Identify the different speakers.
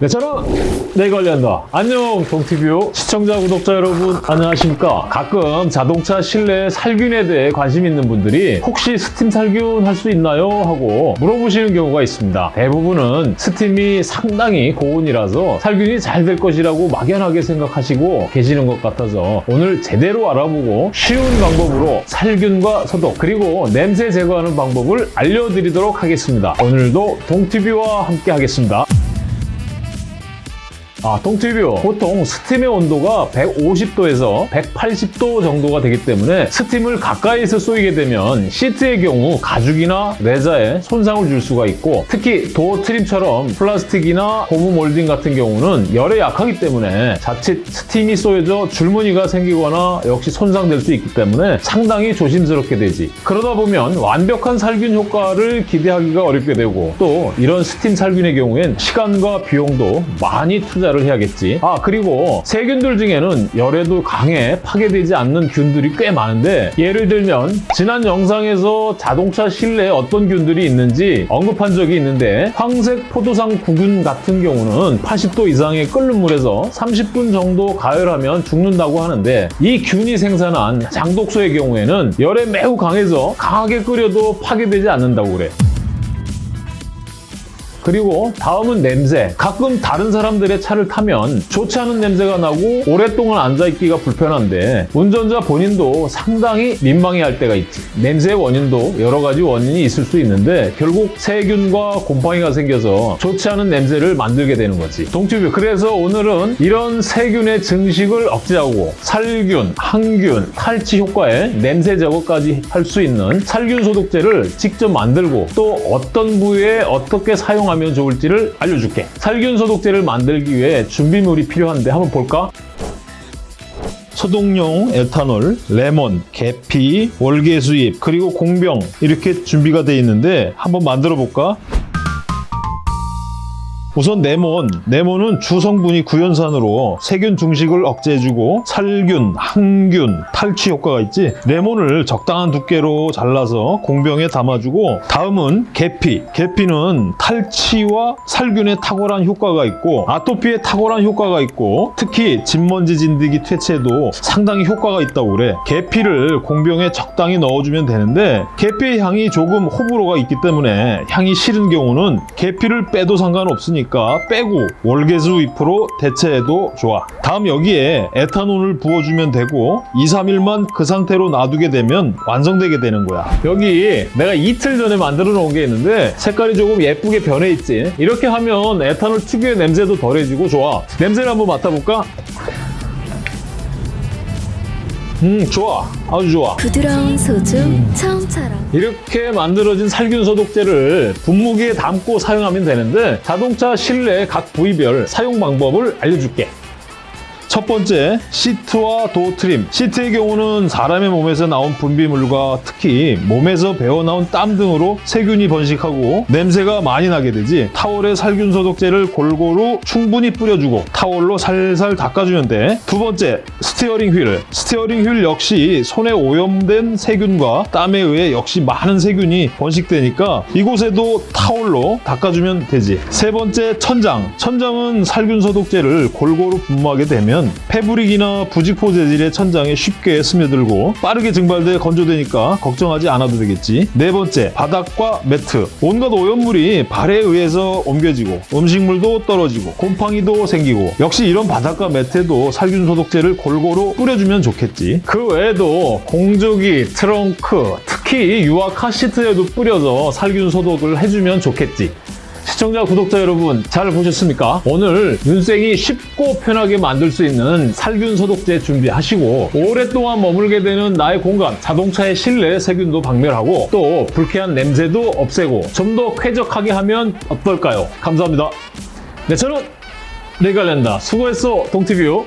Speaker 1: 네, 저는 내 관련다. 안녕, 동티뷰 시청자, 구독자 여러분, 안녕하십니까? 가끔 자동차 실내 살균에 대해 관심 있는 분들이 혹시 스팀 살균 할 수 있나요? 하고 물어보시는 경우가 있습니다. 대부분은 스팀이 상당히 고온이라서 살균이 잘 될 것이라고 막연하게 생각하시고 계시는 것 같아서 오늘 제대로 알아보고 쉬운 방법으로 살균과 소독 그리고 냄새 제거하는 방법을 알려드리도록 하겠습니다. 오늘도 동티뷰와 함께 하겠습니다. 아, 동티뷰. 보통 스팀의 온도가 150도에서 180도 정도가 되기 때문에 스팀을 가까이서 쏘이게 되면 시트의 경우 가죽이나 레자에 손상을 줄 수가 있고 특히 door trim처럼 플라스틱이나 고무 몰딩 같은 경우는 열에 약하기 때문에 자칫 스팀이 쏘여져 줄무늬가 생기거나 역시 손상될 수 있기 때문에 상당히 조심스럽게 되지. 그러다 보면 완벽한 살균 효과를 기대하기가 어렵게 되고 또 이런 스팀 살균의 경우엔 시간과 비용도 많이 투자를 해야겠지. 아 그리고 세균들 중에는 열에도 강해 파괴되지 않는 균들이 꽤 많은데 예를 들면 지난 영상에서 자동차 실내에 어떤 균들이 있는지 언급한 적이 있는데 황색 포도상 구균 같은 경우는 80도 이상의 끓는 물에서 30분 정도 가열하면 죽는다고 하는데 이 균이 생산한 장독소의 경우에는 열에 매우 강해서 강하게 끓여도 파괴되지 않는다고 그래. 그리고 다음은 냄새. 가끔 다른 사람들의 차를 타면 좋지 않은 냄새가 나고 오랫동안 앉아있기가 불편한데 운전자 본인도 상당히 민망해할 때가 있지. 냄새의 원인도 여러 가지 원인이 있을 수 있는데 결국 세균과 곰팡이가 생겨서 좋지 않은 냄새를 만들게 되는 거지. 동튜브 그래서 오늘은 이런 세균의 증식을 억제하고 살균, 항균, 탈취 효과에 냄새 제거까지 할 수 있는 살균 소독제를 직접 만들고 또 어떤 부위에 어떻게 사용 하면 하면 좋을지를 알려줄게. 살균 소독제를 만들기 위해 준비물이 필요한데 한번 볼까? 소독용 에탄올, 레몬, 계피, 월계수잎, 그리고 공병 이렇게 준비가 되어 있는데 한번 만들어 볼까? 우선 네몬. 네몬은 주성분이 구연산으로 세균 중식을 억제해주고 살균, 항균, 탈취 효과가 있지. 레몬을 적당한 두께로 잘라서 공병에 담아주고 다음은 계피. 계피는 탈취와 살균에 탁월한 효과가 있고 아토피에 탁월한 효과가 있고 특히 진먼지 진드기 퇴치에도 상당히 효과가 있다고 그래. 계피를 공병에 적당히 넣어주면 되는데 계피의 향이 조금 호불호가 있기 때문에 향이 싫은 경우는 계피를 빼도 상관없으니까 있으니까 빼고 월계수 잎으로 대체해도 좋아. 다음 여기에 에탄올을 부어주면 되고 2, 3일만 그 상태로 놔두게 되면 완성되게 되는 거야. 여기 내가 이틀 전에 만들어 놓은 게 있는데 색깔이 조금 예쁘게 변해 있지. 이렇게 하면 에탄올 특유의 냄새도 덜해지고 좋아. 냄새를 한번 맡아볼까? 음 좋아. 아주 좋아.
Speaker 2: 부드러운 소주 처음처럼
Speaker 1: 이렇게 만들어진 살균 소독제를 분무기에 담고 사용하면 되는데 자동차 실내 각 부위별 사용 방법을 알려줄게 첫 번째, 시트와 door trim. 시트의 경우는 사람의 몸에서 나온 분비물과 특히 몸에서 배어나온 땀 등으로 세균이 번식하고 냄새가 많이 나게 되지. 타월에 살균 소독제를 골고루 충분히 뿌려주고 타월로 살살 닦아주면 돼. 두 번째, steering wheel. Steering wheel 역시 손에 오염된 세균과 땀에 의해 역시 많은 세균이 번식되니까 이곳에도 타월로 닦아주면 되지. 세 번째, 천장. 천장은 살균 소독제를 골고루 분무하게 되면 패브릭이나 부직포 재질의 천장에 쉽게 스며들고 빠르게 증발돼 건조되니까 걱정하지 않아도 되겠지. 네 번째, 바닥과 매트. 온갖 오염물이 발에 의해서 옮겨지고 음식물도 떨어지고 곰팡이도 생기고 역시 이런 바닥과 매트에도 살균 소독제를 골고루 뿌려주면 좋겠지. 그 외에도 공조기, 트렁크, 특히 유아 카시트에도 뿌려서 살균 소독을 해주면 좋겠지. 시청자, 구독자 여러분 잘 보셨습니까? 오늘 윤생이 쉽고 편하게 만들 수 있는 살균 소독제 준비하시고 오랫동안 머물게 되는 나의 공간, 자동차의 실내 세균도 박멸하고 또 불쾌한 냄새도 없애고 좀 더 쾌적하게 하면 어떨까요? 감사합니다. 네, 저는 레갈랜다. 수고했어, 동티뷰.